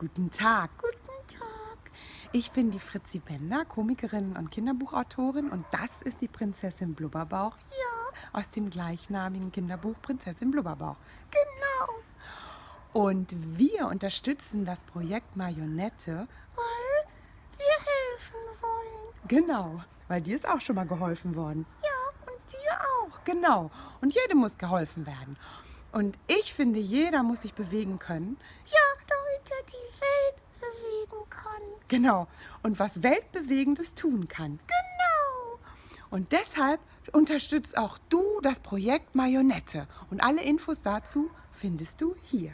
Guten Tag. Guten Tag. Ich bin die Fritzi Bender, Komikerin und Kinderbuchautorin und das ist die Prinzessin Blubberbauch. Ja, aus dem gleichnamigen Kinderbuch Prinzessin Blubberbauch. Genau. Und wir unterstützen das Projekt Marionette, weil wir helfen wollen. Genau, weil dir ist auch schon mal geholfen worden. Ja, und dir auch. Genau. Und jedem muss geholfen werden. Und ich finde, jeder muss sich bewegen können. Ja, damit er die Welt bewegen kann. Genau. Und was Weltbewegendes tun kann. Genau. Und deshalb unterstützt auch du das Projekt Marionette. Und alle Infos dazu findest du hier.